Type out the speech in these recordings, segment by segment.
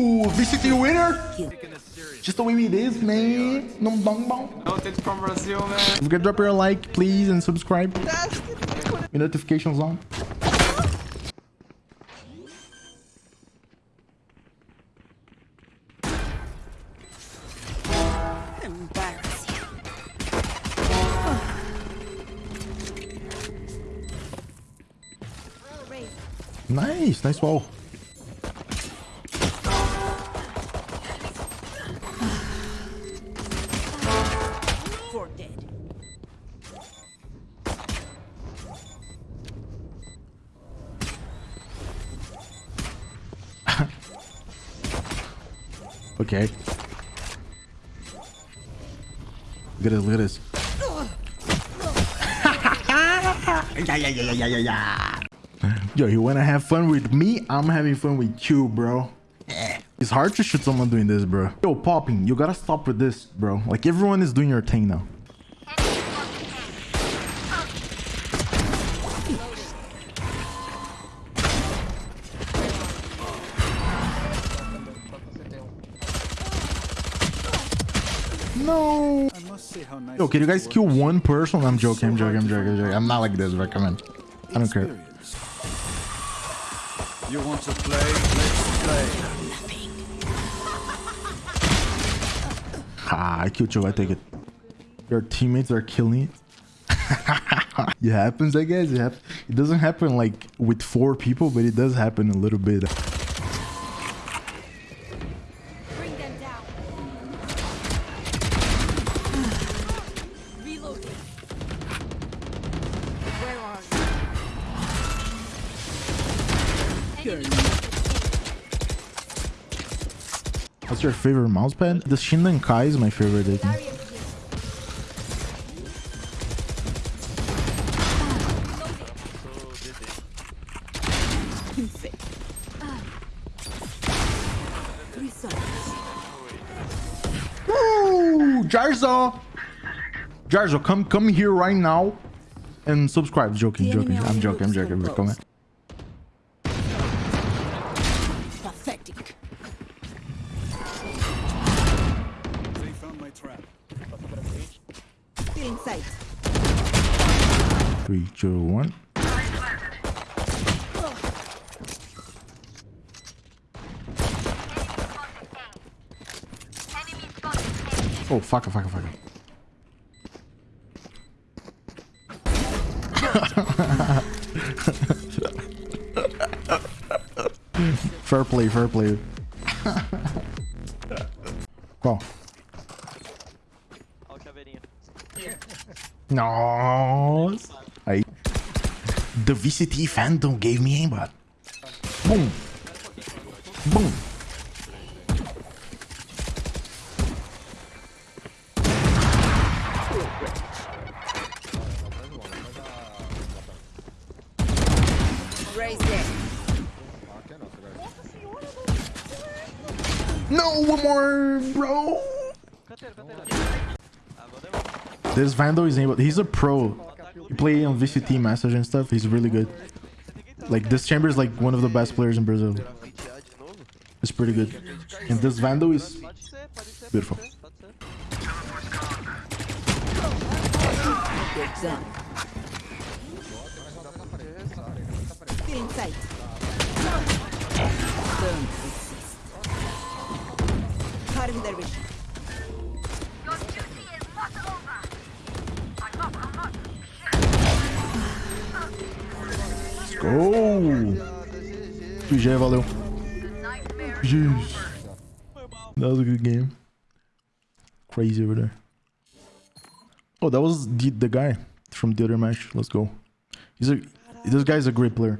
Ooh, VCT winner. Just the way it is, man. No bong bong. Noted from Brazil, man. If you can drop your like, please, and subscribe. Your notifications on. Nice, nice wall. Okay. Look at this, look at this. yeah, yeah, yeah, yeah, yeah, yeah. Yo, you wanna have fun with me? I'm having fun with you, bro. It's hard to shoot someone doing this, bro. Yo, popping, you gotta stop with this, bro. Like everyone is doing your thing now. No. Yo, can you guys kill one person? I'm joking, I'm joking, I'm joking, I'm joking. I'm not like this, on. I don't care. You want to play? Let's play. Ah, I killed you. I take it. Your teammates are killing it. it happens, I guess. It, happens. it doesn't happen like with four people, but it does happen a little bit. What's your favorite mouse mousepad? The Shindan Kai is my favorite. I think. Barrier here. Insane. Three seconds. Woo! Jarzo! Jarzo, come come here right now and subscribe. Joking, joking. I'm joking, I'm joking. from Come on. Pathetic. Two, one. Oh, fuck, fuck, fuck. fair play, fair play. Qual? Ó o chaveirinho. Nossa. The VCT Phantom gave me aimbot. Boom. Boom. No, one more, bro. Canteiro, canteiro. Vou levar. This Vandal is able. He's a pro. He play on VCT message and stuff. He's really good. Like this chamber is like one of the best players in Brazil. It's pretty good. And this Vandal is. Beautiful. Pode Go! GG, valeu. Nightmare. Jeez. That was a good game. Crazy over there. Oh, that was the, the guy from the other match. Let's go. He's a this guy's a great player.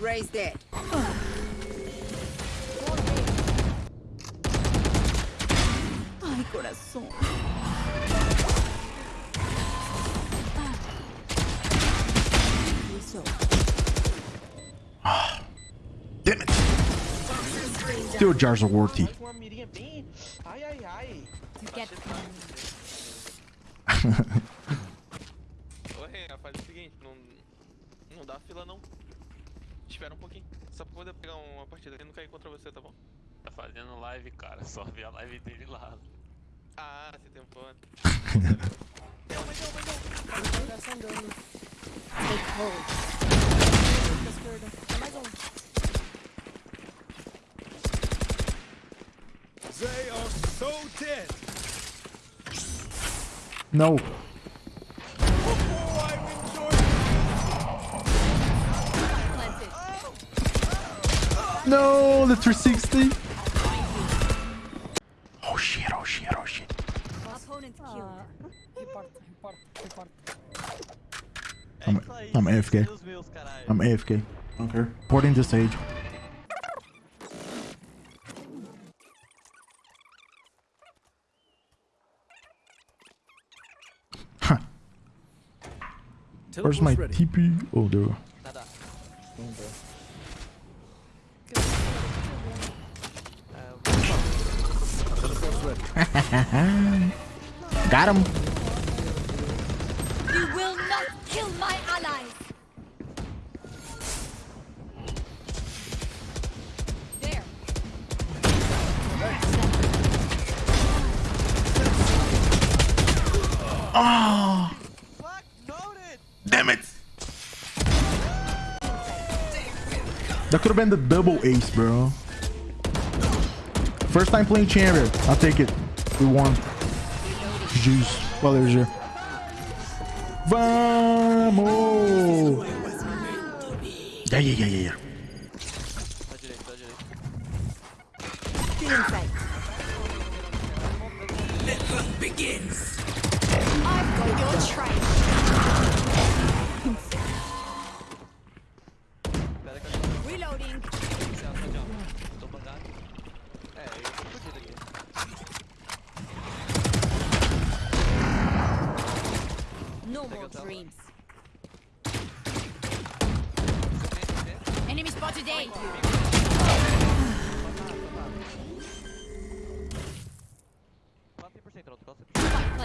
Raise there. Ay, corazón. Ah, damn it. Still jars of worthy. Ô, Renha, faz o seguinte, não, não dá fila não. Espera um pouquinho, só pra poder pegar uma partida e não cair contra você, tá bom? Tá fazendo live, cara, só ver a live dele lá. Ah, você tem um plano. não, mas não, mas não. Concentração tá dano. Take hold. Dead. No. No, the 360. Oh shit, oh shit, oh shit. I'm- I'm AFK. I'm AFK. Okay. Porting the stage. Where's my ready. TP? Oh, there. we go. Nada. Teleport's ready. Got him. You will not kill my allies. There. Fuck, That could have been the double ace, bro. First time playing Chamber. I'll take it. We won. Juice. Well, there's your. Vamos! Yeah, yeah, yeah, yeah, yeah.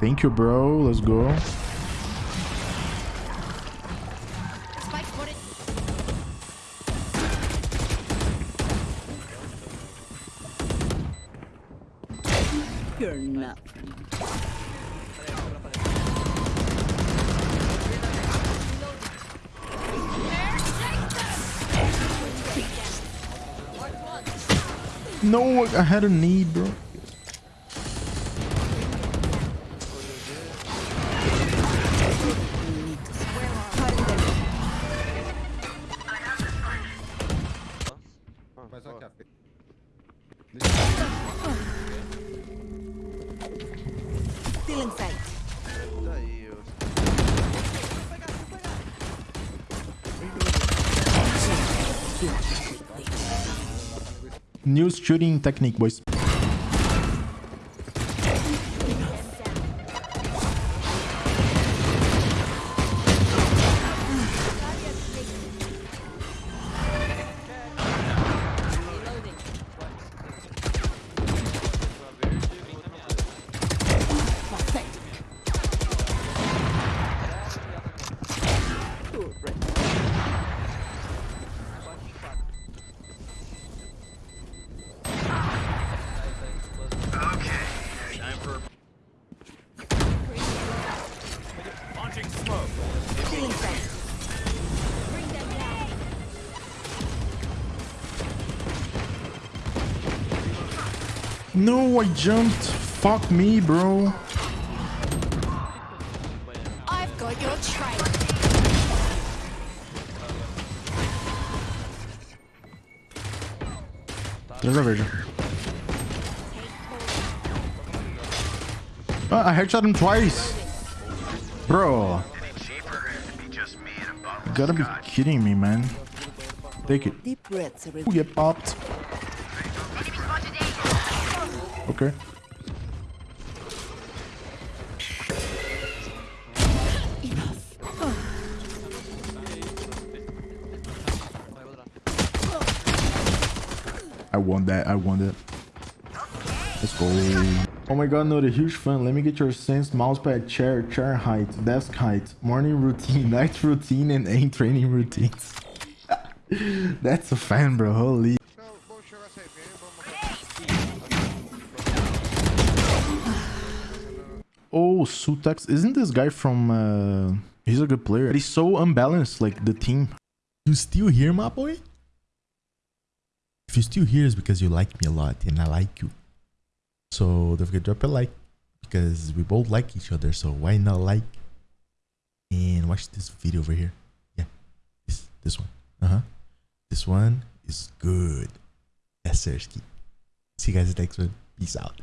Thank you, bro. Let's go. You're not. No, I had a need, bro. New shooting technique, boys. No, I jumped. Fuck me, bro. I've got your trail. There's a vision. Oh, ah, I headshot him twice. Bro. You gotta be kidding me, man. Take it. Ooh, get popped. Okay. I won that. I won that. Let's go. Oh my god, not a huge fan. Let me get your sense, mousepad, chair, chair height, desk height, morning routine, night routine, and aim training routines. That's a fan, bro. Holy. Sutex. Isn't this guy from... Uh, he's a good player. But He's so unbalanced, like, the team. You still here, my boy? If you still here, it's because you like me a lot and I like you. So don't forget to drop a like because we both like each other. So why not like and watch this video over here? Yeah, this this one. Uh huh. This one is good. Yes, sir. See you guys next one. Peace out.